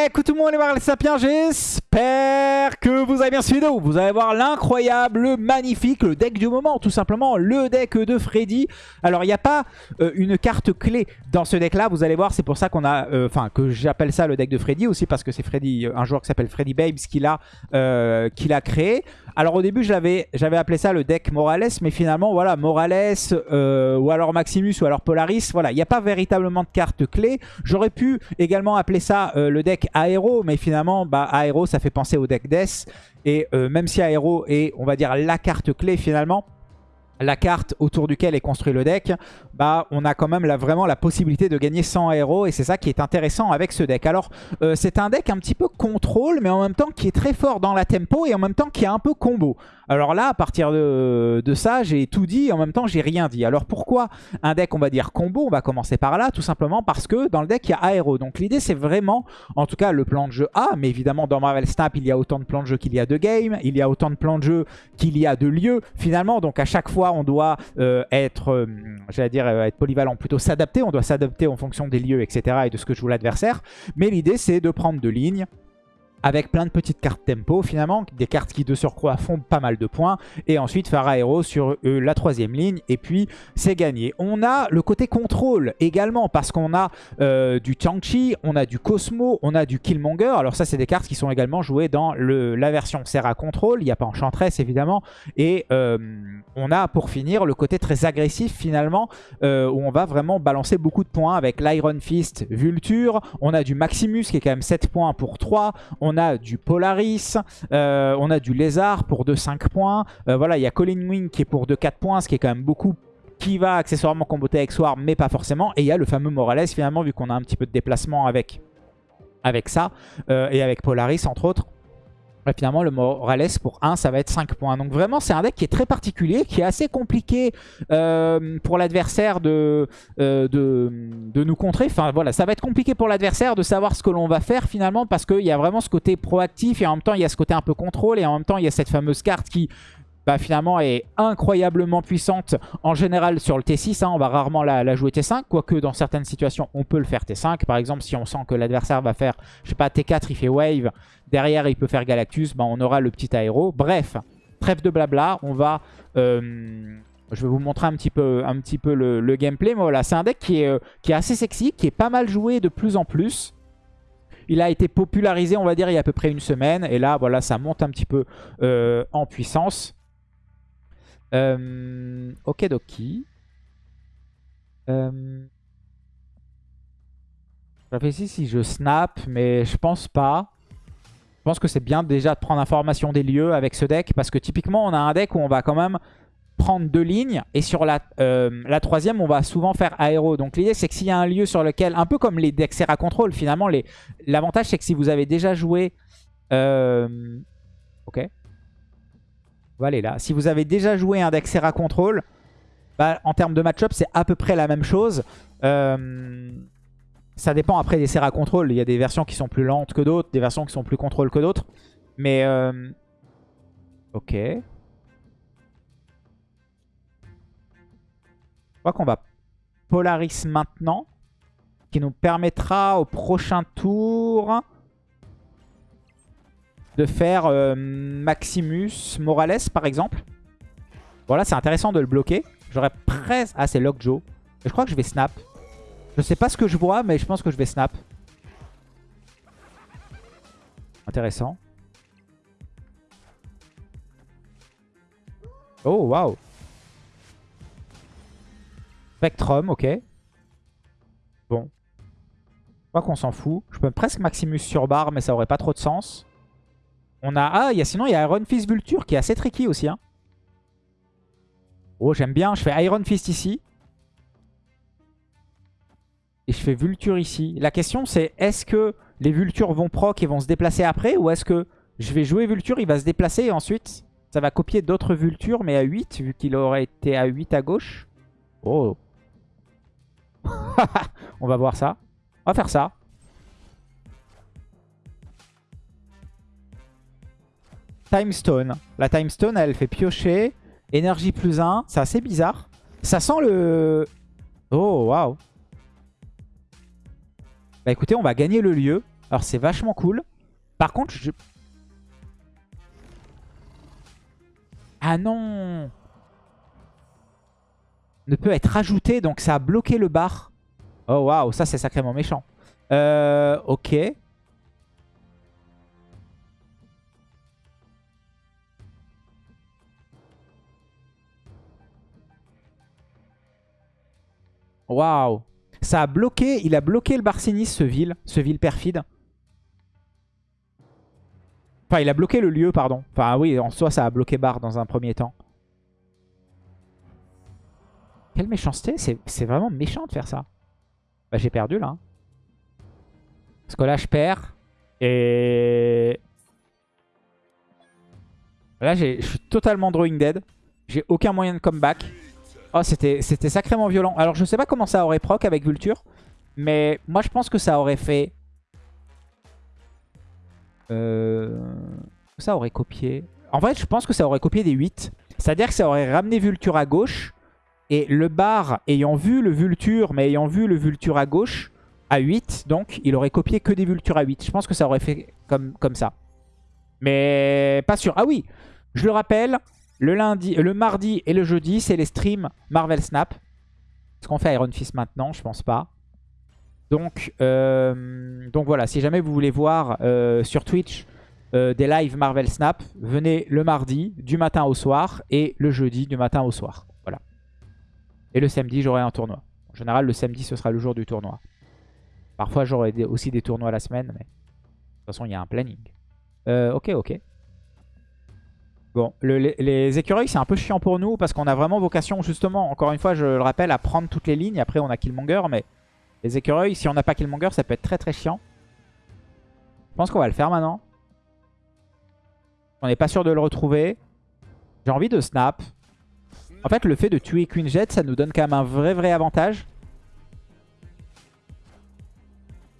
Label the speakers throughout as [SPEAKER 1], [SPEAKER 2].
[SPEAKER 1] Eh, coucou tout le monde, les sapiens, j'espère que vous avez bien suivi vidéo. Vous allez voir l'incroyable, le magnifique, le deck du moment, tout simplement, le deck de Freddy. Alors, il n'y a pas euh, une carte clé dans ce deck-là, vous allez voir, c'est pour ça qu'on a, euh, enfin, que j'appelle ça le deck de Freddy, aussi parce que c'est Freddy, un joueur qui s'appelle Freddy Babes qui l'a euh, créé. Alors au début, j'avais appelé ça le deck Morales, mais finalement, voilà, Morales, ou alors Maximus, ou alors Polaris, voilà, il n'y a pas véritablement de carte clé. J'aurais pu également appeler ça le deck Aero, mais finalement, bah, Aero, ça fait penser au deck Death. Et euh, même si Aero est, on va dire, la carte clé finalement, la carte autour duquel est construit le deck, bah on a quand même vraiment la possibilité de gagner 100 héros et c'est ça qui est intéressant avec ce deck. Alors euh, c'est un deck un petit peu contrôle mais en même temps qui est très fort dans la tempo et en même temps qui est un peu combo. Alors là à partir de, ça j'ai tout dit en même temps j'ai rien dit. Alors pourquoi un deck on va dire combo On va commencer par là? Tout simplement parce que dans le deck il y a aéro. Donc l'idée c'est vraiment en tout cas le plan de jeu A mais évidemment dans Marvel Snap il y a autant de plans de jeu qu'il y a de game, il y a autant de plans de jeu qu'il y a de lieux finalement donc à chaque fois on doit euh, être, euh, j'allais dire, euh, être polyvalent, plutôt s'adapter. On doit s'adapter en fonction des lieux, etc. et de ce que joue l'adversaire. Mais l'idée, c'est de prendre deux lignes avec plein de petites cartes tempo finalement, des cartes qui de surcroît font pas mal de points, et ensuite aéro sur euh, la troisième ligne, et puis c'est gagné. On a le côté contrôle également, parce qu'on a euh, du Chang-Chi, on a du Cosmo, on a du Killmonger, alors ça c'est des cartes qui sont également jouées dans le, la version Serra Control, il n'y a pas Enchantress évidemment, et euh, on a pour finir le côté très agressif finalement, où on va vraiment balancer beaucoup de points avec l'Iron Fist Vulture, on a du Maximus qui est quand même 7 points pour 3, on a du Polaris, euh, on a du Lézard pour 2-5 points. Euh, voilà, il y a Colin Wing qui est pour 2-4 points, ce qui est quand même beaucoup qui va accessoirement comboter avec Swarm, mais pas forcément. Et il y a le fameux Morales, finalement, vu qu'on a un petit peu de déplacement avec, avec ça, euh, et avec Polaris, entre autres finalement, le Morales pour 1, ça va être 5 points. Donc vraiment, c'est un deck qui est très particulier, qui est assez compliqué euh, pour l'adversaire de, euh, de, de, nous contrer. Enfin voilà, ça va être compliqué pour l'adversaire de savoir ce que l'on va faire finalement, parce qu'il y a vraiment ce côté proactif, et en même temps, il y a ce côté un peu contrôle, et en même temps, il y a cette fameuse carte qui bah, finalement est incroyablement puissante en général sur le T6. Hein, on va rarement la, jouer T5, quoique dans certaines situations on peut le faire T5. Par exemple si on sent que l'adversaire va faire, je sais pas, T4, il fait Wave, derrière il peut faire Galactus, bah, on aura le petit aéro. Bref, trêve de blabla, on va... Euh, je vais vous montrer un petit peu, le, gameplay. Mais voilà, c'est un deck qui est, euh, qui est assez sexy, qui est pas mal joué de plus en plus. Il a été popularisé, on va dire, il y a à peu près une semaine. Et là, voilà, ça monte un petit peu euh, en puissance. Euh, ok, Doki. Euh, je réfléchis si je snap, mais je pense pas. Je pense que c'est bien déjà de prendre information des lieux avec ce deck, parce que typiquement, on a un deck où on va quand même prendre deux lignes, et sur la, euh, la troisième, on va souvent faire aéro. Donc l'idée, c'est que s'il y a un lieu sur lequel, un peu comme les decks Serra Control, finalement, l'avantage, c'est que si vous avez déjà joué... Euh, ok va aller là. Si vous avez déjà joué un deck Serra Control, bah, en termes de match-up, c'est à peu près la même chose. Euh, ça dépend après des Serra Control. Il y a des versions qui sont plus lentes que d'autres, des versions qui sont plus contrôle que d'autres. Mais... Euh, ok. Je crois qu'on va Polaris maintenant. Qui nous permettra au prochain tour de faire euh, Maximus Morales, par exemple. Voilà, c'est intéressant de le bloquer. J'aurais presque... Ah, c'est Lockjaw. Je crois que je vais snap. Je sais pas ce que je vois, mais je pense que je vais snap. Intéressant. Oh, waouh. Spectrum, ok. Bon. Je crois qu'on s'en fout. Je peux presque Maximus sur barre, mais ça aurait pas trop de sens. On a... Ah, y a, sinon, il y a Iron Fist Vulture qui est assez tricky aussi. Hein. Oh, j'aime bien. Je fais Iron Fist ici. Et je fais Vulture ici. La question, c'est est-ce que les Vultures vont proc et vont se déplacer après Ou est-ce que je vais jouer Vulture, il va se déplacer et ensuite, ça va copier d'autres Vultures, mais à 8, vu qu'il aurait été à 8 à gauche? Oh On va voir ça. On va faire ça. Timestone. La Timestone, elle fait piocher. Énergie plus 1. C'est assez bizarre. Ça sent le... Oh, waouh. Bah écoutez, on va gagner le lieu. Alors c'est vachement cool. Par contre, je... Ah non Ne peut être rajouté, donc ça a bloqué le bar. Oh waouh, ça c'est sacrément méchant. Euh, ok. Waouh. Ça a bloqué, il a bloqué le Barcinis, ce ville, ce ville perfide. Enfin, il a bloqué le lieu, pardon. Enfin, oui, en soi, ça a bloqué Bar dans un premier temps. Quelle méchanceté. C'est vraiment méchant de faire ça. Bah, j'ai perdu, là. Parce que là, je perds. Et... Là, je suis totalement drawing dead. J'ai aucun moyen de comeback. Oh, c'était sacrément violent. Alors, je sais pas comment ça aurait proc avec Vulture. Mais moi, je pense que ça aurait fait... Euh... Ça aurait copié... En fait, je pense que ça aurait copié des 8. C'est-à-dire que ça aurait ramené Vulture à gauche. Et le bar, ayant vu le Vulture, mais ayant vu le Vulture à gauche, à 8, donc, il aurait copié que des Vultures à 8. Je pense que ça aurait fait comme, comme ça. Mais pas sûr. Ah oui, je le rappelle, le, lundi, le mardi et le jeudi, c'est les streams Marvel Snap. Est-ce qu'on fait Iron Fist maintenant Je pense pas. Donc, euh, donc voilà, si jamais vous voulez voir euh, sur Twitch euh, des lives Marvel Snap, venez le mardi du matin au soir et le jeudi du matin au soir. Voilà. Et le samedi, j'aurai un tournoi. En général, le samedi, ce sera le jour du tournoi. Parfois, j'aurai aussi des tournois la semaine, mais de toute façon, il y a un planning. ok, ok. Bon, les, écureuils, c'est un peu chiant pour nous parce qu'on a vraiment vocation, justement, encore une fois, je le rappelle, à prendre toutes les lignes. Après, on a Killmonger, mais les écureuils, si on n'a pas Killmonger, ça peut être très très chiant. Je pense qu'on va le faire maintenant. On n'est pas sûr de le retrouver. J'ai envie de snap. En fait, le fait de tuer Queen Jet, ça nous donne quand même un vrai vrai avantage.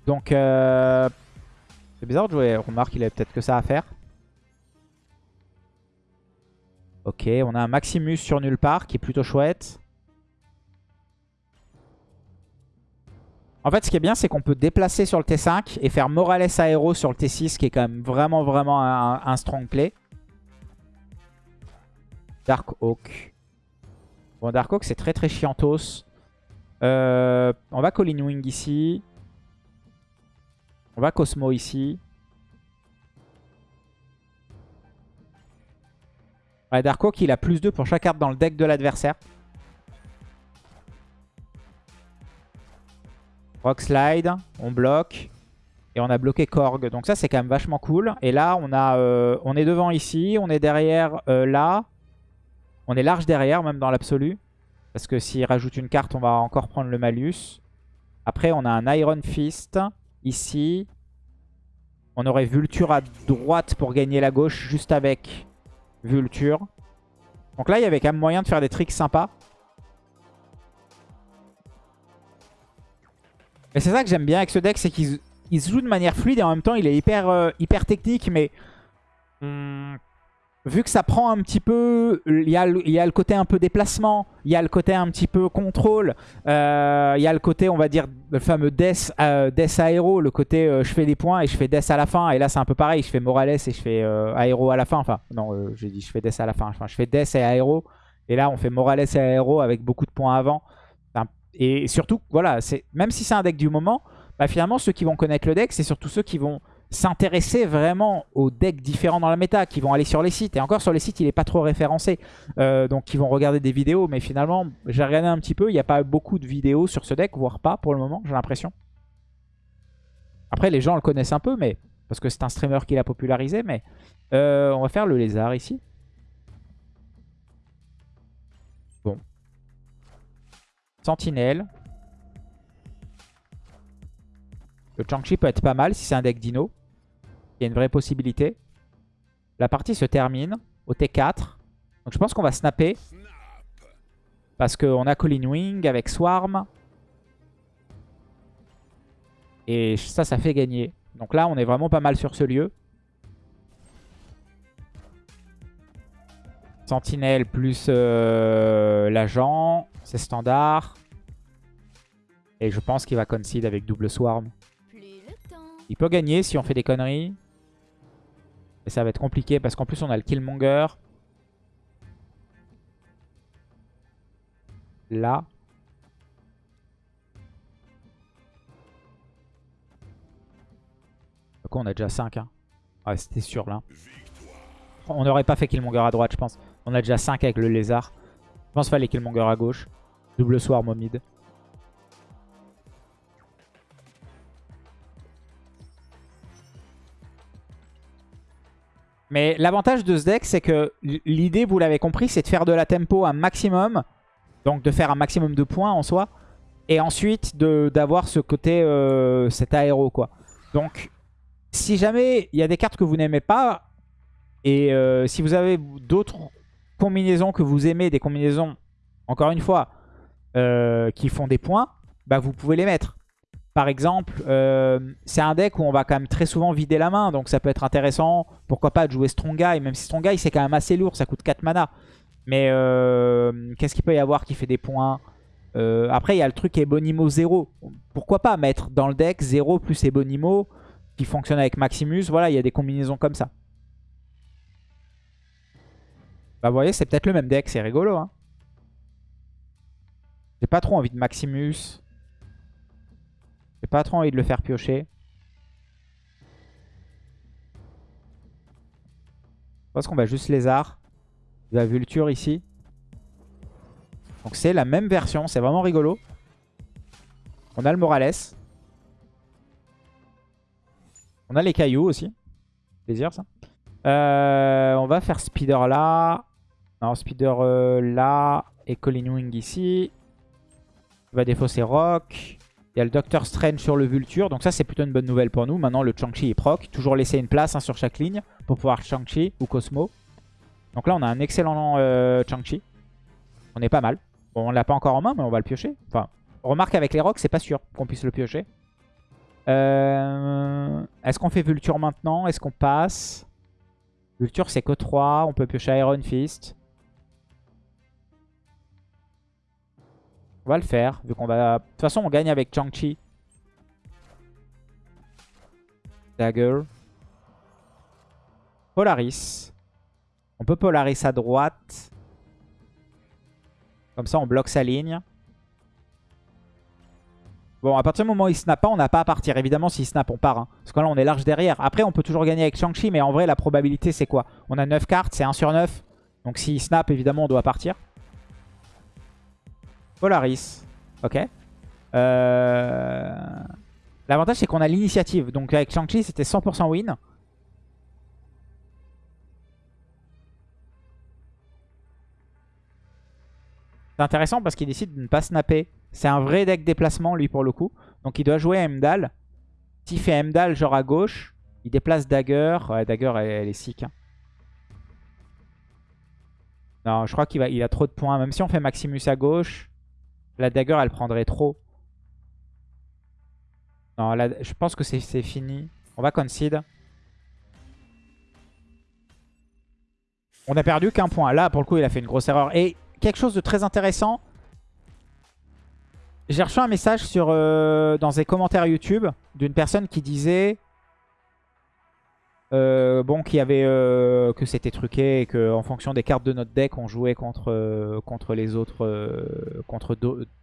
[SPEAKER 1] Donc, euh... c'est bizarre de jouer. Remarque, il avait peut-être que ça à faire. Ok, on a un Maximus sur nulle part qui est plutôt chouette. En fait, ce qui est bien, c'est qu'on peut déplacer sur le T5 et faire Morales Aero sur le T6, qui est quand même vraiment, vraiment un, strong play. Dark Oak. Bon, Dark Oak, c'est très, très chiantos. Euh, on va Colin Wing ici. On va Cosmo ici. Ouais, Darko qui a plus 2 pour chaque carte dans le deck de l'adversaire. Rock Slide, on bloque. Et on a bloqué Korg. Donc ça, c'est quand même vachement cool. Et là, on, a, euh, on est devant ici. On est derrière euh, là. On est large derrière, même dans l'absolu. Parce que s'il rajoute une carte, on va encore prendre le malus. Après, on a un Iron Fist ici. On aurait Vulture à droite pour gagner la gauche, juste avec Vulture. Donc là, il y avait quand même moyen de faire des tricks sympas. Et c'est ça que j'aime bien avec ce deck, c'est qu'il se joue de manière fluide et en même temps, il est hyper, euh, hyper technique. Mais hmm, vu que ça prend un petit peu, il y, a le, côté un peu déplacement, il y a le côté un petit peu contrôle, euh, il y a le côté, on va dire, le fameux death, euh, aéro, le côté euh, je fais des points et je fais death à la fin. Et là, c'est un peu pareil, je fais Morales et je fais aéro à la fin. Enfin, non, j'ai dit je fais death à la fin. Je fais death et aéro. Et là, on fait Morales et aéro avec beaucoup de points avant. Et surtout, voilà, même si c'est un deck du moment, bah, finalement, ceux qui vont connaître le deck, c'est surtout ceux qui vont s'intéresser vraiment aux decks différents dans la méta, qui vont aller sur les sites. Et encore sur les sites, il n'est pas trop référencé. Euh, donc ils vont regarder des vidéos. Mais finalement, j'ai regardé un petit peu. Il n'y a pas beaucoup de vidéos sur ce deck, voire pas pour le moment, j'ai l'impression. Après, les gens le connaissent un peu, mais parce que c'est un streamer qui l'a popularisé. Mais euh, on va faire le lézard ici. Bon. Sentinelle. Le Chang-Chi peut être pas mal si c'est un deck dino. Il y a une vraie possibilité. La partie se termine au T4. Donc je pense qu'on va snapper. Parce qu'on a Colin Wing avec Swarm. Et ça, ça fait gagner. Donc là, on est vraiment pas mal sur ce lieu. Sentinelle plus euh, l'agent. C'est standard. Et je pense qu'il va concede avec double Swarm. Il peut gagner si on fait des conneries. Et ça va être compliqué parce qu'en plus on a le Killmonger. Là. Quoi, on a déjà 5. Hein. Ouais, c'était sûr là. On n'aurait pas fait Killmonger à droite, je pense. On a déjà 5 avec le lézard. Je pense qu'il fallait Killmonger à gauche. Double swarm au Mais l'avantage de ce deck, c'est que l'idée, vous l'avez compris, c'est de faire de la tempo un maximum. Donc de faire un maximum de points en soi. Et ensuite d'avoir ce côté, euh, cet aéro quoi. Donc si jamais il y a des cartes que vous n'aimez pas, et euh, si vous avez d'autres combinaisons que vous aimez, des combinaisons, encore une fois, euh, qui font des points, bah vous pouvez les mettre. Par exemple, euh, c'est un deck où on va quand même très souvent vider la main, donc ça peut être intéressant. Pourquoi pas de jouer Strong Guy, même si Strong Guy c'est quand même assez lourd, ça coûte 4 mana. Mais qu'est-ce qu'il peut y avoir qui fait des points Après, il y a le truc Ebonimo 0. Pourquoi pas mettre dans le deck 0 plus Ebonimo qui fonctionne avec Maximus Voilà, il y a des combinaisons comme ça. Bah vous voyez, c'est peut-être le même deck, c'est rigolo. Hein. J'ai pas trop envie de Maximus. J'ai pas trop envie de le faire piocher. Je pense qu'on va juste lézard. La vulture ici. Donc c'est la même version, c'est vraiment rigolo. On a le Morales. On a les cailloux aussi. Plaisir ça. Euh, on va faire Speeder là. Non, Speeder euh, là. Et Colin Wing ici. Il va défausser Rock. Il y a le Doctor Strange sur le Vulture. Donc ça, c'est plutôt une bonne nouvelle pour nous. Maintenant, le Chang-Chi est proc. Toujours laisser une place hein, sur chaque ligne pour pouvoir Chang-Chi ou Cosmo. Donc là, on a un excellent euh, Chang-Chi. On est pas mal. Bon, on l'a pas encore en main, mais on va le piocher. Enfin, remarque avec les rocks, c'est pas sûr qu'on puisse le piocher. Euh, est-ce qu'on fait Vulture maintenant? Est-ce qu'on passe? Vulture, c'est que 3. On peut piocher Iron Fist. On va le faire, vu qu'on va... De toute façon, on gagne avec Chang-Chi. Dagger. Polaris. On peut Polaris à droite. Comme ça, on bloque sa ligne. Bon, à partir du moment où il snap pas, on n'a pas à partir. Évidemment, s'il snap, on part. Hein. Parce que là, on est large derrière. Après, on peut toujours gagner avec Shang-Chi, mais en vrai, la probabilité, c'est quoi? On a 9 cartes, c'est 1 sur 9. Donc s'il snap, évidemment, on doit partir. Polaris. Ok. Euh... L'avantage, c'est qu'on a l'initiative. Donc avec Shang-Chi, c'était 100% win. C'est intéressant parce qu'il décide de ne pas snapper. C'est un vrai deck déplacement, lui, pour le coup. Donc il doit jouer Mdal. S'il fait Mdal, genre à gauche, il déplace Dagger. Ouais, Dagger, elle, est sick. Hein. Non, je crois qu'il il a trop de points. Même si on fait Maximus à gauche, la dagger, elle prendrait trop. Non, je pense que c'est fini. On va concede. On a perdu qu'un point. Là, pour le coup, il a fait une grosse erreur. Et quelque chose de très intéressant. J'ai reçu un message euh, dans des commentaires YouTube d'une personne qui disait euh, bon, qui avait euh, que c'était truqué et que en fonction des cartes de notre deck, on jouait contre euh, contre les autres, contre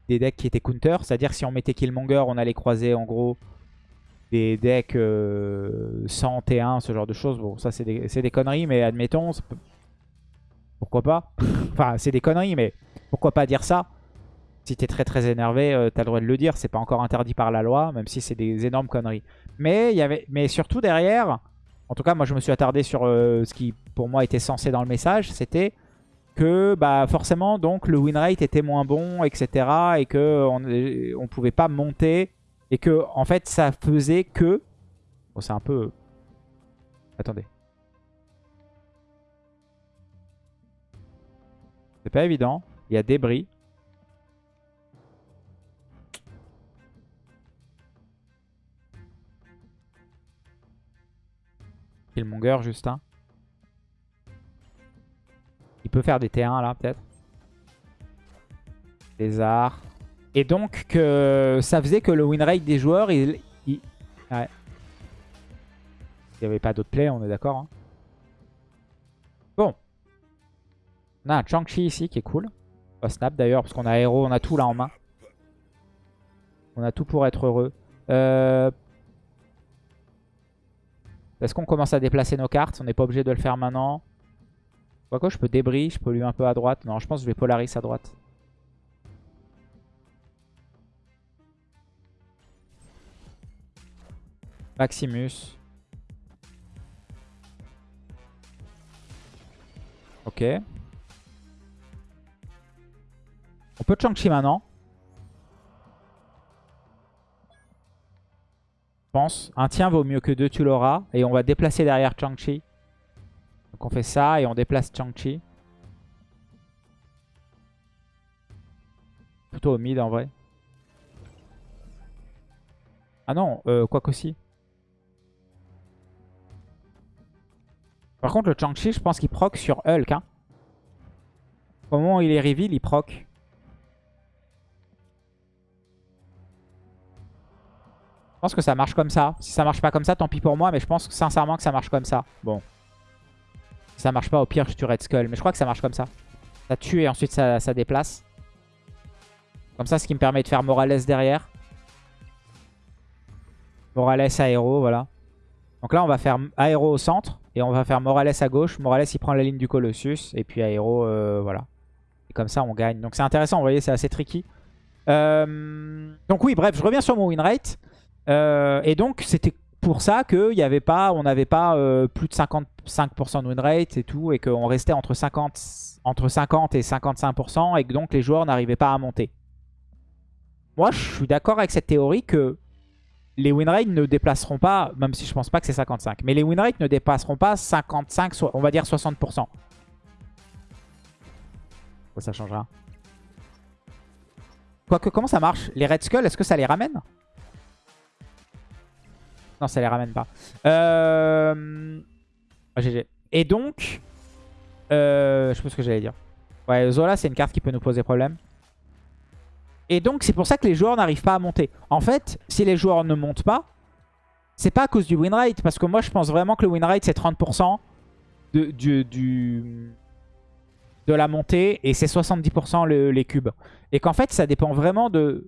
[SPEAKER 1] des decks qui étaient counter. C'est-à-dire si on mettait Killmonger, on allait croiser en gros des decks 100 T1, ce genre de choses. Bon, ça c'est des, des, conneries, mais admettons, pourquoi pas? Enfin, c'est des conneries, mais pourquoi pas dire ça? Si t'es très très énervé, t'as le droit de le dire. C'est pas encore interdit par la loi, même si c'est des énormes conneries. Mais, y avait... mais surtout derrière, en tout cas, moi je me suis attardé sur euh, ce qui pour moi était censé dans le message. C'était que bah, forcément donc le win rate était moins bon, etc. Et qu'on ne pouvait pas monter. Et que en fait ça faisait que... Bon c'est un peu... Attendez. C'est pas évident. Il y a débris. Killmonger, Justin. Il peut faire des T1 là, peut-être. Arts. Et donc, que ça faisait que le win rate des joueurs, il, qu'il n'y avait pas d'autre play, on est d'accord. hein. Bon. On a un Chang-Chi ici qui est cool. Va snap d'ailleurs parce qu'on a héros, on a tout là en main. On a tout pour être heureux. Euh... Est-ce qu'on commence à déplacer nos cartes? On n'est pas obligé de le faire maintenant. Quoi je peux débris, je peux lui un peu à droite. Non, je pense que je vais Polaris à droite. Maximus. Ok. On peut Chang-Chi maintenant. Un tien vaut mieux que deux, tu l'auras. Et on va déplacer derrière Chang-Chi. Donc on fait ça et on déplace Chang-Chi. Plutôt au mid en vrai. Ah non, euh, quoi qu'aussi. Par contre, le Chang-Chi, je pense qu'il proc sur Hulk. Hein. Au moment où il est reveal, il proc. Pense que ça marche comme ça. Si ça marche pas comme ça, tant pis pour moi. Mais je pense sincèrement que ça marche comme ça. Bon. Si ça marche pas, au pire, je tue Red Skull. Mais je crois que ça marche comme ça. Ça tue et ensuite ça, ça déplace. Comme ça, ce qui me permet de faire Morales derrière. Morales aéro, voilà. Donc là, on va faire aéro au centre. Et on va faire Morales à gauche. Morales, il prend la ligne du Colossus. Et puis aéro, euh, voilà. Et comme ça, on gagne. Donc c'est intéressant, vous voyez, c'est assez tricky. Euh, donc oui, bref, je reviens sur mon win rate. Euh, et donc, c'était pour ça qu'il y avait pas, on n'avait pas plus de 55% de win rate et tout. Et qu'on restait entre 50, entre 50 et 55%. Et que donc, les joueurs n'arrivaient pas à monter. Moi, je suis d'accord avec cette théorie que les win rates ne déplaceront pas, même si je pense pas que c'est 55, mais les win rates ne dépasseront pas 55, on va dire 60%. Ça changera. Quoique, comment ça marche? Les Red Skull, est-ce que ça les ramène? Non, ça les ramène pas. Euh... GG. Et donc, euh... je sais pas ce que j'allais dire. Ouais, Zola, c'est une carte qui peut nous poser problème. Et donc, c'est pour ça que les joueurs n'arrivent pas à monter. En fait, si les joueurs ne montent pas, c'est pas à cause du win rate. Parce que moi, je pense vraiment que le win rate, c'est 30% de, du, de la montée. Et c'est 70% les cubes. Et qu'en fait, ça dépend vraiment de,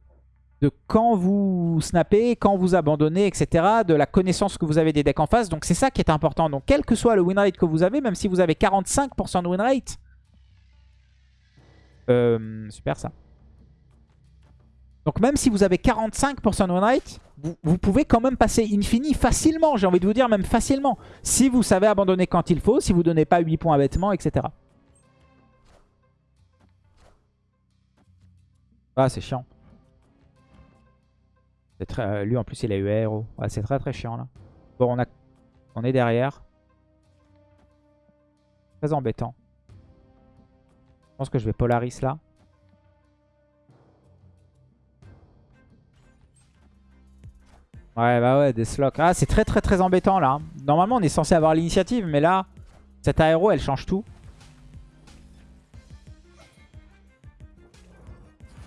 [SPEAKER 1] de quand vous snappez, quand vous abandonnez, etc. De la connaissance que vous avez des decks en face. Donc, c'est ça qui est important. Donc, quel que soit le win rate que vous avez, même si vous avez 45% de win rate... Euh, super ça. Donc même si vous avez 45% de win rate, vous, pouvez quand même passer infini facilement. J'ai envie de vous dire même facilement. Si vous savez abandonner quand il faut, si vous ne donnez pas 8 points bêtement, etc. Ah c'est chiant. Euh, lui en plus il a eu héros. c'est très très chiant là. Bon on, a, on est derrière. Très embêtant. Je pense que je vais Polaris là. Ouais, bah ouais, des slots. Ah, c'est très très très embêtant là. Normalement, on est censé avoir l'initiative, mais là, cette aéro, elle change tout.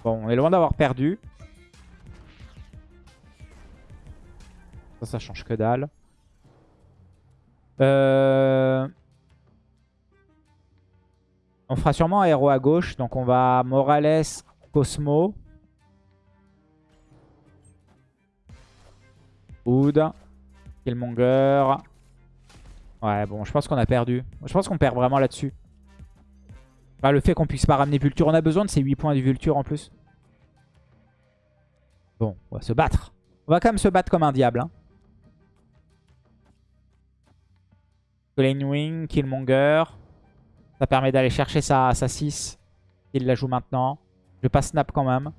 [SPEAKER 1] Bon, on est loin d'avoir perdu. Ça, change que dalle. Euh... On fera sûrement aéro à gauche. Donc on va Morales, Cosmo. Wood. Killmonger. Ouais, bon, je pense qu'on a perdu. Je pense qu'on perd vraiment là-dessus. le fait qu'on puisse pas ramener Vulture. On a besoin de ces 8 points du Vulture en plus. Bon, on va se battre. On va quand même se battre comme un diable. Hein. Wing, Killmonger. Ça permet d'aller chercher sa, sa 6. Il la joue maintenant. Je vais pas snap quand même.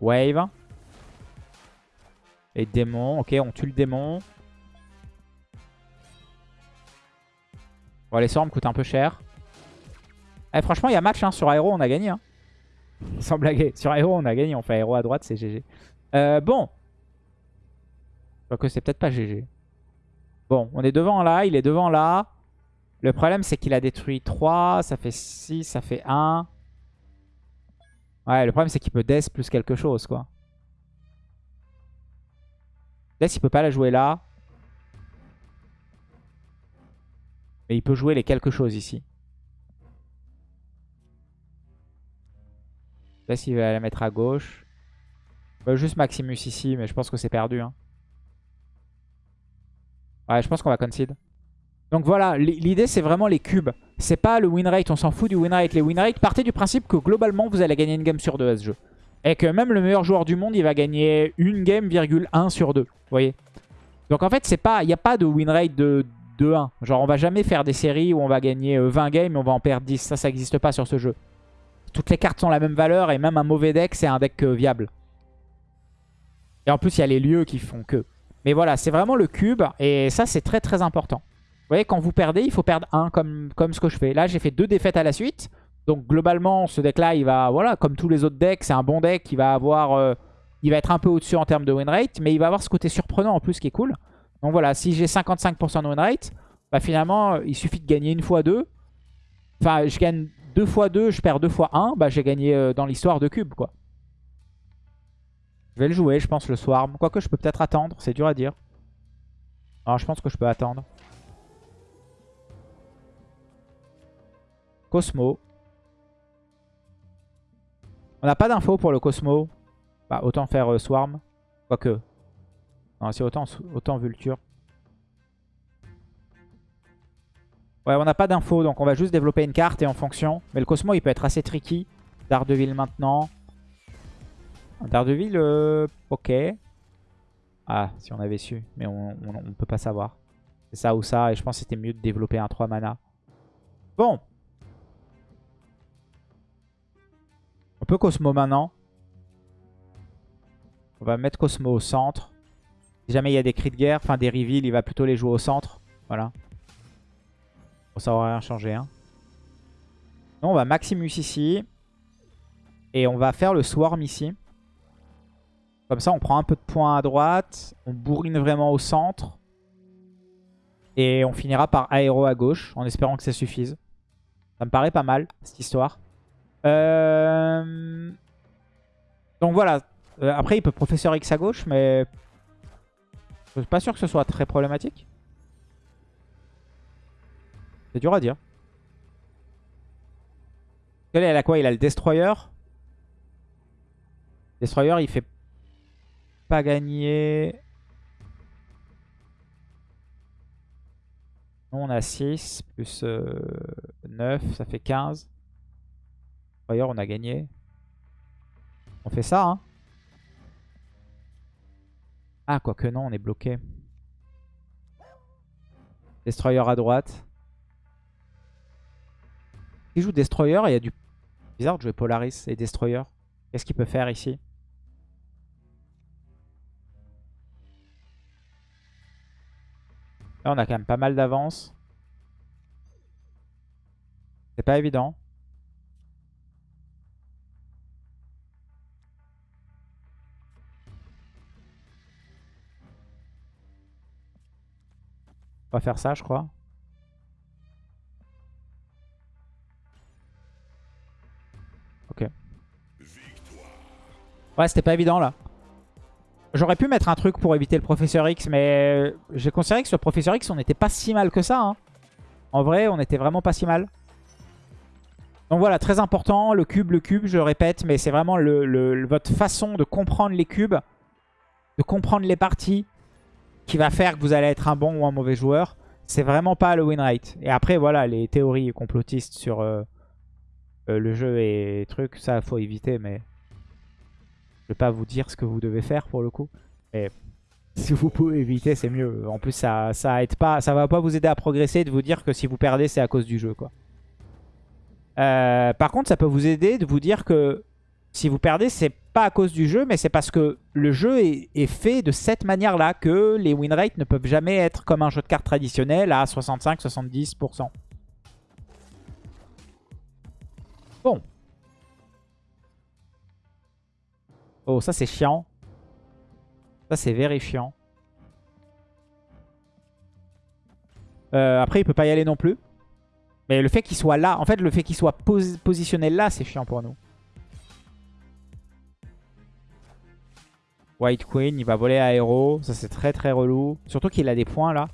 [SPEAKER 1] Wave. Et démon. Ok, on tue le démon. Bon, les sorts me coûtent un peu cher. Eh, franchement, il y a match hein. sur Aéro, on a gagné. Hein. Sans blaguer. Sur Aéro, on a gagné. On fait Aéro à droite, c'est GG. Euh, bon. que c'est peut-être pas GG. Bon, on est devant là, il est devant là. Le problème, c'est qu'il a détruit 3, ça fait 6, ça fait 1. Ouais, le problème, c'est qu'il peut death plus quelque chose, quoi. Death, il peut pas la jouer là. Mais il peut jouer les quelque chose ici. Death, il va la mettre à gauche. Bah, juste Maximus ici, mais je pense que c'est perdu, hein. Ouais, je pense qu'on va concede. Donc voilà, l'idée c'est vraiment les cubes. C'est pas le win rate, on s'en fout du win rate. Les win rate, partez du principe que globalement vous allez gagner une game sur deux à ce jeu. Et que même le meilleur joueur du monde, il va gagner une game, virgule 1 sur deux. Vous voyez Donc en fait, il n'y a pas de win rate de 2-1. Genre on va jamais faire des séries où on va gagner 20 euh, games et on va en perdre 10. Ça, ça n'existe pas sur ce jeu. Toutes les cartes sont la même valeur et même un mauvais deck, c'est un deck euh, viable. Et en plus, il y a les lieux qui font que. Mais voilà, c'est vraiment le cube et ça, c'est très très important. Vous voyez, quand vous perdez, il faut perdre un comme, comme ce que je fais. Là, j'ai fait deux défaites à la suite. Donc globalement, ce deck-là, il va, voilà, comme tous les autres decks, c'est un bon deck. Il va avoir, euh, il va être un peu au-dessus en termes de win rate, mais il va avoir ce côté surprenant en plus qui est cool. Donc voilà, si j'ai 55% de win rate, bah finalement, il suffit de gagner une fois deux. Enfin, je gagne deux fois deux, je perds deux fois un. Bah j'ai gagné euh, dans l'histoire de cube, quoi. Je vais le jouer, je pense, le Swarm. Quoique, je peux peut-être attendre, c'est dur à dire. Alors, je pense que je peux attendre. Cosmo. On n'a pas d'infos pour le Cosmo. Bah, autant faire euh, Swarm. Quoique. Non, c'est autant, autant Vulture. Ouais, on n'a pas d'infos, donc on va juste développer une carte et en fonction. Mais le Cosmo, il peut être assez tricky. Daredevil maintenant. Daredevil, euh, ok. Ah, si on avait su. Mais on ne peut pas savoir. C'est ça ou ça. Et je pense que c'était mieux de développer un 3 mana. Bon. On peut Cosmo maintenant. On va mettre Cosmo au centre. Si jamais il y a des cris de guerre, enfin des reveals, il va plutôt les jouer au centre. Voilà. Bon, ça aura rien changé. Hein. On va Maximus ici. Et on va faire le Swarm ici. Comme ça, on prend un peu de points à droite. On bourrine vraiment au centre. Et on finira par aéro à gauche, en espérant que ça suffise. Ça me paraît pas mal, cette histoire. Euh, donc voilà. Euh, après, il peut Professeur X à gauche, mais... Je suis pas sûr que ce soit très problématique. C'est dur à dire. Il a quoi? Il a le Destroyer? Destroyer, il fait pas gagner. on a 6 plus 9, euh, ça fait 15. D'ailleurs, on a gagné. On fait ça, hein Ah, quoique non, on est bloqué. Destroyer à droite. Il joue Destroyer, il y a du... Bizarre de jouer Polaris et Destroyer. Qu'est-ce qu'il peut faire ici? Là, on a quand même pas mal d'avance. C'est pas évident. On va faire ça, je crois. Ok. Ouais, c'était pas évident, là. J'aurais pu mettre un truc pour éviter le Professeur X, mais j'ai considéré que sur Professeur X, on n'était pas si mal que ça. Hein. En vrai, on était vraiment pas si mal. Donc voilà, très important, le cube, le cube, je répète, mais c'est vraiment votre façon de comprendre les cubes, de comprendre les parties, qui va faire que vous allez être un bon ou un mauvais joueur. C'est vraiment pas le win rate. Et après, voilà, les théories complotistes sur euh, euh, le jeu et trucs, ça, faut éviter, mais... Je vais pas vous dire ce que vous devez faire pour le coup. Mais si vous pouvez éviter, c'est mieux. En plus, ça, ça va pas vous aider à progresser de vous dire que si vous perdez, c'est à cause du jeu. Euh, par contre, ça peut vous aider de vous dire que si vous perdez, c'est pas à cause du jeu, mais c'est parce que le jeu est, est fait de cette manière-là que les win rates ne peuvent jamais être comme un jeu de cartes traditionnel à 65-70%. Bon, Oh, ça c'est chiant. Ça c'est vérifiant. Euh, après, il peut pas y aller non plus. Mais le fait qu'il soit là, en fait, le fait qu'il soit positionné là, c'est chiant pour nous. White Queen, il va voler à Aero. Ça, c'est très très relou. Surtout qu'il a des points là.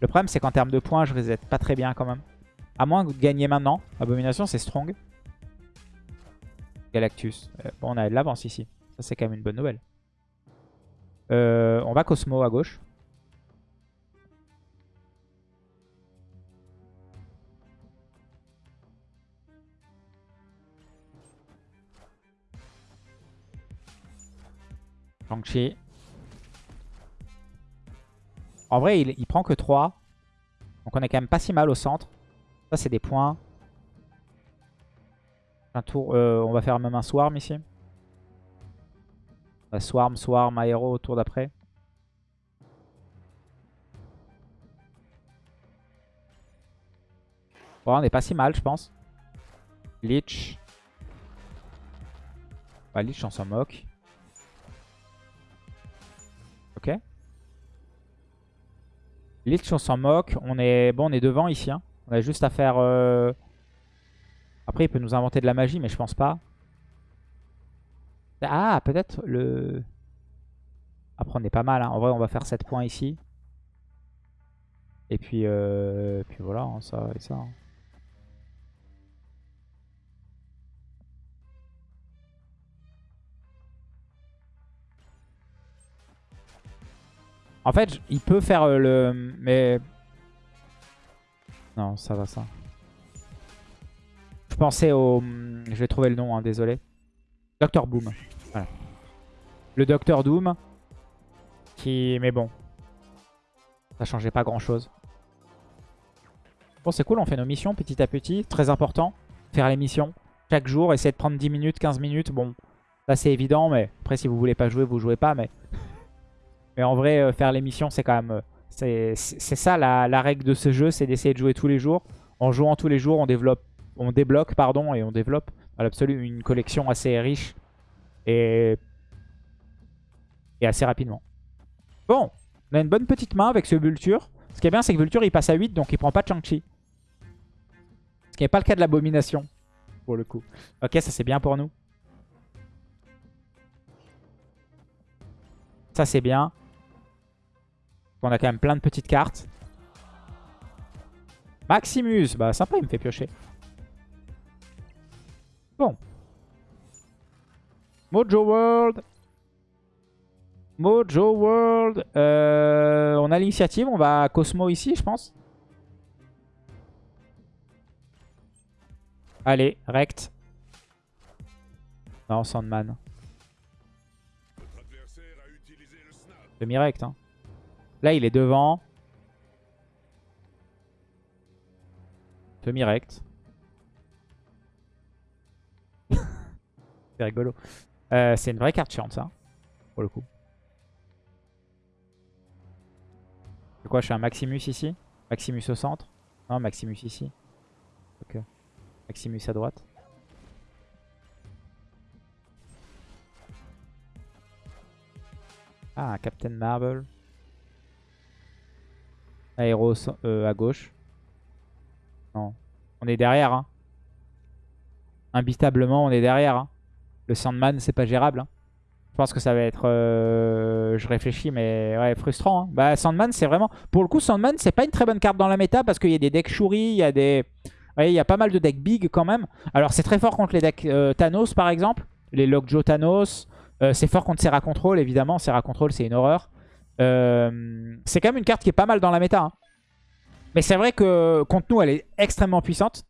[SPEAKER 1] Le problème, c'est qu'en termes de points, je reset pas très bien quand même. À moins de gagner maintenant. Abomination, c'est strong. Galactus. Euh, bon, on a de l'avance ici. Ça, c'est quand même une bonne nouvelle. Euh, on va Cosmo à gauche. Shang-Chi. En vrai, il, il, prend que 3. Donc on est quand même pas si mal au centre. Ça, c'est des points. Un tour, euh, on va faire même un Swarm ici. swarm, Swarm, Aéro au tour d'après. On n'est pas si mal, je pense. Lich. Bah, Lich, on s'en moque. Ok. Lich, on s'en moque. On est bon, on est devant ici. Hein. On a juste à faire... Euh, après, il peut nous inventer de la magie, mais je pense pas. Ah, peut-être le... Après, on est pas mal. Hein. En vrai, on va faire 7 points ici. Et puis, euh... puis voilà, hein, ça et ça. Hein. En fait, il peut faire euh, le... Mais... Non, ça va, ça. Je pensais au... Je vais trouver le nom, hein, désolé. Docteur Boom. Le Docteur Doom. Qui... Mais bon. Ça changeait pas grand chose. Bon, c'est cool, on fait nos missions petit à petit. Très important. Faire les missions. Chaque jour, essayer de prendre 10 minutes, 15 minutes. Bon, ça c'est évident, mais après si vous voulez pas jouer, vous jouez pas. Mais, mais en vrai, euh, faire les missions, c'est quand même... Euh, c'est ça la, la règle de ce jeu, c'est d'essayer de jouer tous les jours. En jouant tous les jours, on développe on débloque pardon, et on développe à l'absolu une collection assez riche et, assez rapidement. Bon, on a une bonne petite main avec ce Vulture. Ce qui est bien, c'est que Vulture, il passe à 8, donc il prend pas de Chang-Chi. Ce qui n'est pas le cas de l'abomination, pour le coup. Ok, ça c'est bien pour nous. Ça c'est bien. On a quand même plein de petites cartes. Maximus, bah sympa, il me fait piocher. Mojo World. Mojo World. Euh, on a l'initiative. On va à Cosmo ici, je pense. Allez, rect. Non, Sandman. Demi-rect. Hein. Là, il est devant. Demi-rect. C'est rigolo. Euh, c'est une vraie carte chiante, ça. Pour le coup. C'est quoi Je fais un Maximus ici? Maximus au centre? Non, Maximus ici. Ok. Maximus à droite. Ah, un Captain Marble. Aéro euh, à gauche. Non. On est derrière, hein. Imbitablement, on est derrière, hein. Le Sandman, c'est pas gérable. Hein. Je pense que ça va être... Euh, je réfléchis, mais ouais, frustrant. Hein. Bah, Sandman, c'est vraiment... Pour le coup, Sandman, c'est pas une très bonne carte dans la méta parce qu'il y a des decks Shuri, il y a des... Il y a pas mal de decks big quand même. Alors, c'est très fort contre les decks euh, Thanos, par exemple. Les Lockjaw Thanos. Euh, c'est fort contre Serra Control, évidemment. Serra Control, c'est une horreur. c'est quand même une carte qui est pas mal dans la méta. Hein. Mais c'est vrai que contre nous, elle est extrêmement puissante.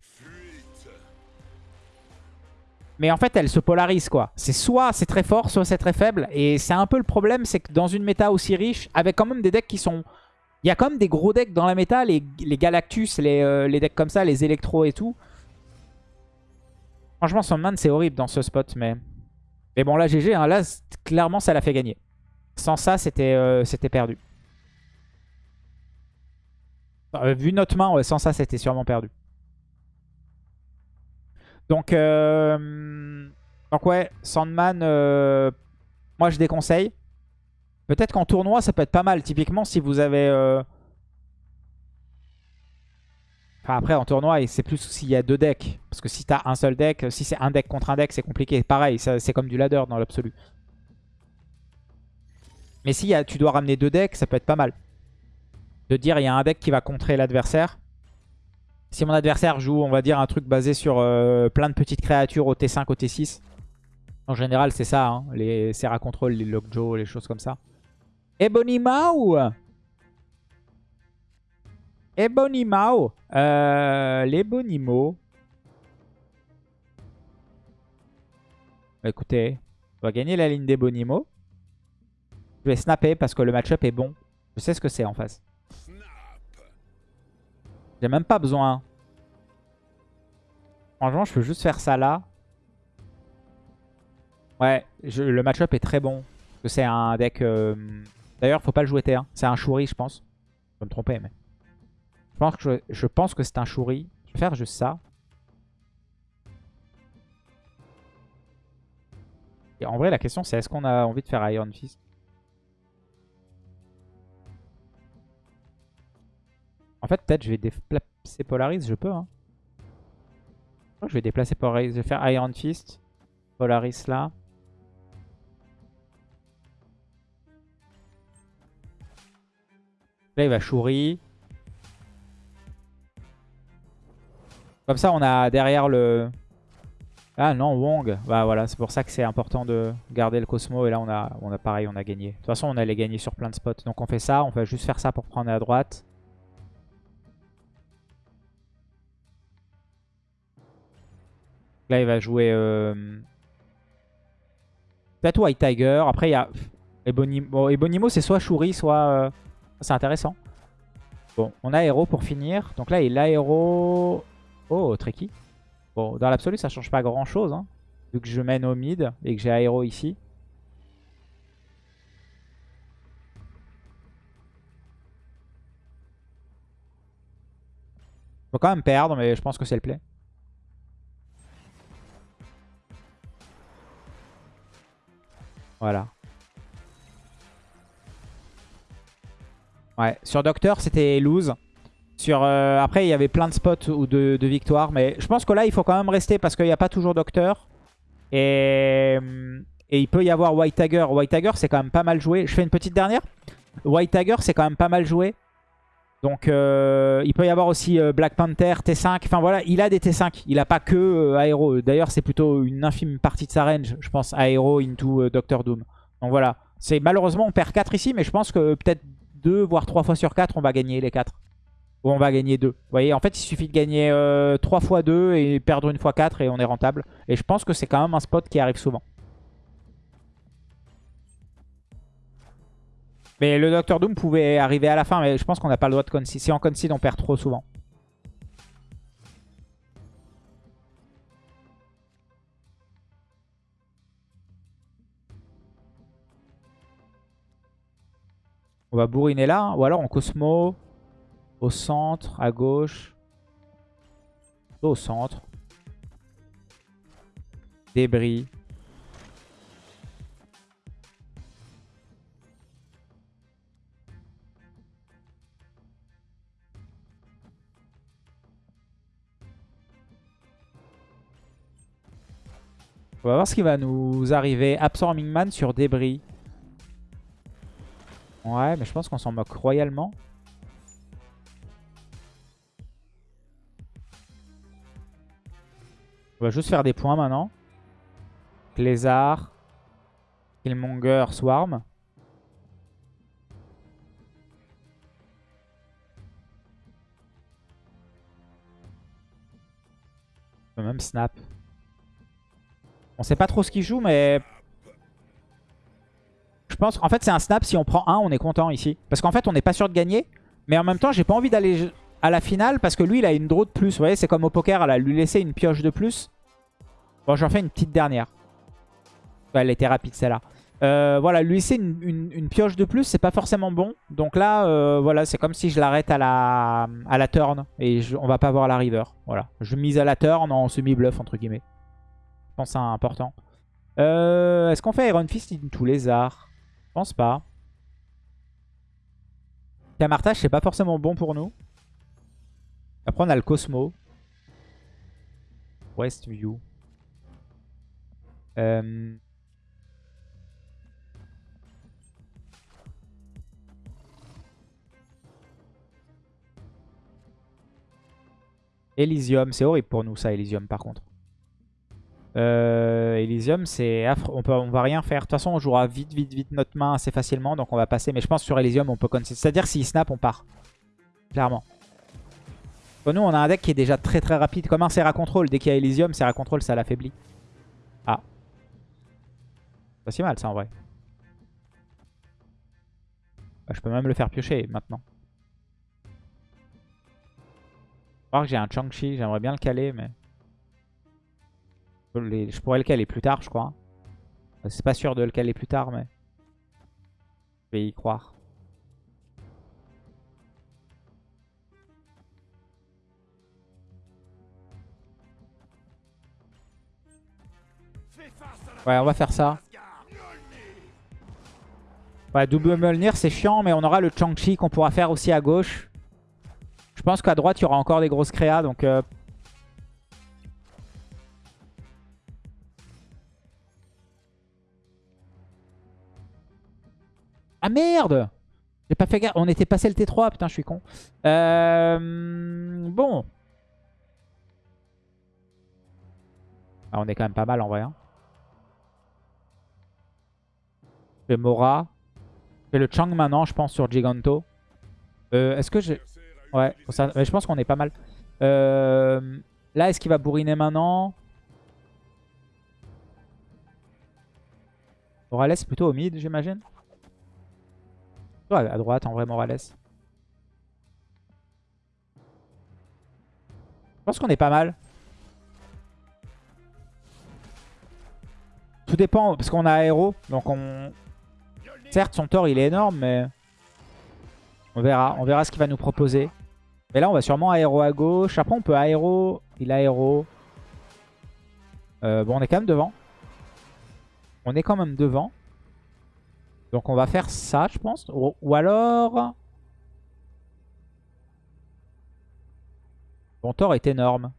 [SPEAKER 1] Mais en fait, elle se polarise, quoi. C'est soit c'est très fort, soit c'est très faible. Et c'est un peu le problème, c'est que dans une méta aussi riche, avec quand même des decks qui sont... Il y a quand même des gros decks dans la méta, les, Galactus, euh, les, decks comme ça, les Electro et tout. Franchement, Sandman, c'est horrible dans ce spot, mais... Mais bon, là, GG, hein, là, clairement, ça l'a fait gagner. Sans ça, c'était euh, perdu. Euh, vu notre main, sans ça, c'était sûrement perdu. Donc, euh, ouais, Sandman, euh, moi je déconseille. Peut-être qu'en tournoi, ça peut être pas mal. Typiquement, si vous avez... Euh, enfin, après, en tournoi, c'est plus s'il y a deux decks. Parce que si t'as un seul deck, si c'est un deck contre un deck, c'est compliqué. Pareil, c'est comme du ladder dans l'absolu. Mais si tu dois ramener deux decks, ça peut être pas mal. de dire il y a un deck qui va contrer l'adversaire. Si mon adversaire joue, on va dire, un truc basé sur euh, plein de petites créatures au T5, au T6. En général, c'est ça, hein, les Serra Control, les Lockjaw, les choses comme ça. Ebonimao Ebonimao euh, L'Ebonimo. Bah, écoutez, on va gagner la ligne d'Ebonimo. Je vais snapper parce que le match-up est bon. Je sais ce que c'est en face. J'ai même pas besoin. Franchement, je peux juste faire ça là. Ouais, le match-up est très bon. C'est un deck... Euh, d'ailleurs, faut pas le jouer T1. C'est un Shuri, je pense. Je vais me tromper, mais... Je pense que, je, pense que c'est un Shuri. Je vais faire juste ça. Et en vrai, la question, c'est est-ce qu'on a envie de faire Iron Fist? En fait, peut-être je vais déplacer Polaris, je peux. Hein. Je vais déplacer Polaris, je vais faire Iron Fist. Polaris là. Là, il va Shuri. Comme ça, on a derrière le... Ah non, Wong. Bah voilà, c'est pour ça que c'est important de garder le Cosmo. Et là, on a, on a pareil, on a gagné. De toute façon, on allait gagner sur plein de spots. Donc on fait ça, on va juste faire ça pour prendre à droite. Là, il va jouer... Euh... Peut-être White Tiger. Après, il y a... Ebonimo, bon, Ebonimo c'est soit Shuri, soit... Euh, c'est intéressant. Bon, on a Héros pour finir. Donc là, il a Héros... Oh, tricky. Bon, dans l'absolu, ça change pas grand-chose. Hein, vu que je mène au mid et que j'ai Aéro ici. Faut quand même perdre, mais je pense que c'est le play. Voilà. Ouais, sur Docteur, c'était lose. Sur, euh, après, il y avait plein de spots ou de, victoires. Mais je pense que là, il faut quand même rester parce qu'il n'y a pas toujours Docteur. Et, et il peut y avoir White Tiger. White Tiger, c'est quand même pas mal joué. Je fais une petite dernière. White Tiger, c'est quand même pas mal joué. Donc, euh, il peut y avoir aussi euh, Black Panther, T5. Enfin, voilà, il a des T5. Il n'a pas que Aero. D'ailleurs, c'est plutôt une infime partie de sa range, je pense, Aero into Doctor Doom. Donc, voilà. Malheureusement, on perd 4 ici, mais je pense que peut-être 2, voire 3 fois sur 4, on va gagner les 4. Ou on va gagner 2. Vous voyez, en fait, il suffit de gagner 3 fois 2 et perdre une fois 4 et on est rentable. Et je pense que c'est quand même un spot qui arrive souvent. Mais le Docteur Doom pouvait arriver à la fin, mais je pense qu'on n'a pas le droit de concede. Si on concede, on perd trop souvent. On va bourriner là, hein. ou alors en Cosmo, au centre, à gauche, au centre. Débris. On va voir ce qui va nous arriver. Absorbing Man sur débris. Ouais, mais je pense qu'on s'en moque royalement. On va juste faire des points maintenant. Lézard. Killmonger, Swarm. Même Snap. On sait pas trop ce qu'il joue, mais... Je pense qu'en fait, c'est un snap. Si on prend un, on est content ici. Parce qu'en fait, on n'est pas sûr de gagner. Mais en même temps, j'ai pas envie d'aller à la finale parce que lui, il a une draw de plus. Vous voyez, c'est comme au poker, là, lui laisser une pioche de plus. Bon, j'en fais une petite dernière. elle était rapide, celle-là. Euh, voilà, lui laisser une, pioche de plus, c'est pas forcément bon. Donc là, euh, voilà, c'est comme si je l'arrête à la, à la turn. Et on va pas voir la river. Voilà, je mise à la turn en semi-bluff, entre guillemets. Je pense que c'est important. Euh, est-ce qu'on fait Iron Fist into Lézard Je pense pas. Camartage, c'est pas forcément bon pour nous. Après, on a le Cosmo. Westview. Euh, Elysium, c'est horrible pour nous ça, Elysium par contre. Euh, Elysium, c'est On, peut, on va rien faire. De toute façon, on jouera vite, vite, vite notre main assez facilement. Donc on va passer. Mais je pense sur Elysium, on peut continuer. C'est-à-dire s'il snap, on part. Clairement. nous, on a un deck qui est déjà très très rapide. Comme un Serra Control. Dès qu'il y a Elysium, Serra Control, ça l'affaiblit. Ah. Pas si mal ça en vrai. Bah, je peux même le faire piocher maintenant. Je crois que j'ai un Changchi. J'aimerais bien le caler, mais... Je pourrais le caler plus tard, je crois. C'est pas sûr de le caler plus tard, mais... Je vais y croire. Ouais, on va faire ça. Ouais, double Mjolnir, c'est chiant, mais on aura le Chang-Chi qu'on pourra faire aussi à gauche. Je pense qu'à droite, il y aura encore des grosses créas, donc... Euh, Ah merde J'ai pas fait gaffe. On était passé le T3. Putain, je suis con. Euh... Bon. Ah, on est quand même pas mal en vrai. Hein. Je fais Mora. Je fais le Chang maintenant, je pense, sur Giganto. Euh, est-ce que j'ai... Ouais, je pense qu'on est pas mal. Euh... Là, est-ce qu'il va bourriner maintenant? Morales plutôt au mid, j'imagine à droite, en vrai, Morales. Je pense qu'on est pas mal. Tout dépend, parce qu'on a aéro. Donc on... Certes, son tort, il est énorme, mais... On verra. On verra ce qu'il va nous proposer. Mais là, on va sûrement aéro à gauche. Après, on peut aéro. Il aéro. Euh, bon, on est quand même devant. On est quand même devant. Donc on va faire ça, je pense. Ou, alors... Bon, Thor est énorme.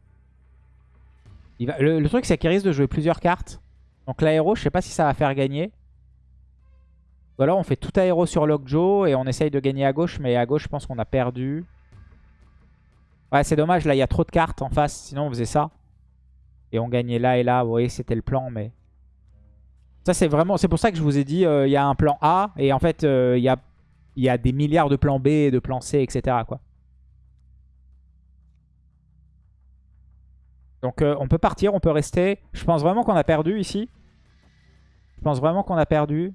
[SPEAKER 1] Va... le, truc, c'est qu'il risque de jouer plusieurs cartes. Donc l'aéro, je sais pas si ça va faire gagner. Ou alors on fait tout aéro sur Lockjaw et on essaye de gagner à gauche. Mais à gauche, je pense qu'on a perdu. Ouais, c'est dommage. Là, il y a trop de cartes en face. Sinon, on faisait ça. Et on gagnait là et là. Vous voyez, c'était le plan, mais... C'est vraiment, pour ça que je vous ai dit, euh, il y a un plan A et en fait, euh, il y, a, y, a, des milliards de plans B, de plans C, etc. Quoi. Donc, euh, on peut partir, on peut rester. Je pense vraiment qu'on a perdu ici. Je pense vraiment qu'on a perdu.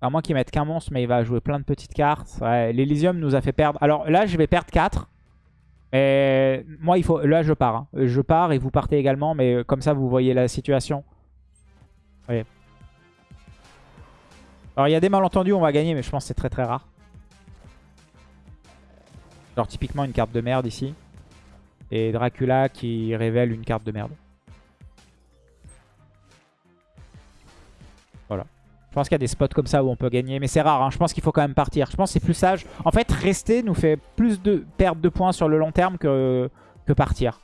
[SPEAKER 1] À moins qu'il mette qu'un monstre, mais il va jouer plein de petites cartes. Ouais, L'Elysium nous a fait perdre. Alors là, je vais perdre 4. Et moi, il faut. là, je pars. Hein. Je pars et vous partez également, mais comme ça, vous voyez la situation. Alors, il y a des malentendus, on va gagner, mais je pense que c'est très très rare. Genre, typiquement, une carte de merde ici. Et Dracula qui révèle une carte de merde. Je pense qu'il y a des spots comme ça où on peut gagner. Mais c'est rare, hein. je pense qu'il faut quand même partir. Je pense que c'est plus sage. En fait, rester nous fait plus de perte de points sur le long terme que, que partir.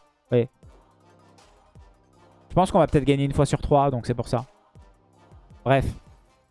[SPEAKER 1] Je pense qu'on va peut-être gagner une fois sur trois, donc c'est pour ça. Bref.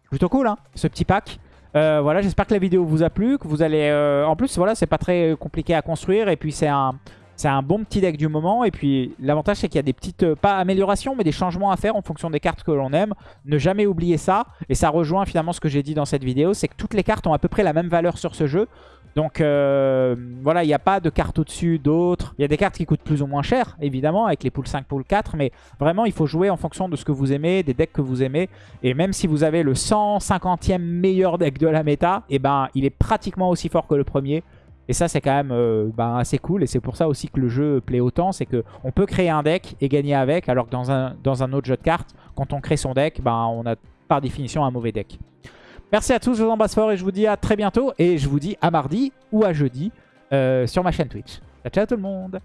[SPEAKER 1] Plutôt cool, hein, ce petit pack. Euh, voilà, j'espère que la vidéo vous a plu, que vous allez... Euh, en plus, voilà, c'est pas très compliqué à construire. Et puis, c'est un... C'est un bon petit deck du moment. Et puis l'avantage c'est qu'il y a des petites, euh, pas améliorations, mais des changements à faire en fonction des cartes que l'on aime. Ne jamais oublier ça. Et ça rejoint finalement ce que j'ai dit dans cette vidéo. C'est que toutes les cartes ont à peu près la même valeur sur ce jeu. Donc euh, voilà, il n'y a pas de cartes au-dessus d'autres. Il y a des cartes qui coûtent plus ou moins cher, évidemment, avec les poules 5, poules 4. Mais vraiment, il faut jouer en fonction de ce que vous aimez, des decks que vous aimez. Et même si vous avez le 150e meilleur deck de la méta, eh ben, il est pratiquement aussi fort que le premier. Et ça, c'est quand même euh, ben, assez cool. Et c'est pour ça aussi que le jeu plaît autant. C'est qu'on peut créer un deck et gagner avec. Alors que dans un, dans un autre jeu de cartes, quand on crée son deck, ben, on a par définition un mauvais deck. Merci à tous, je vous embrasse fort et je vous dis à très bientôt. Et je vous dis à mardi ou à jeudi euh, sur ma chaîne Twitch. Ciao, ciao tout le monde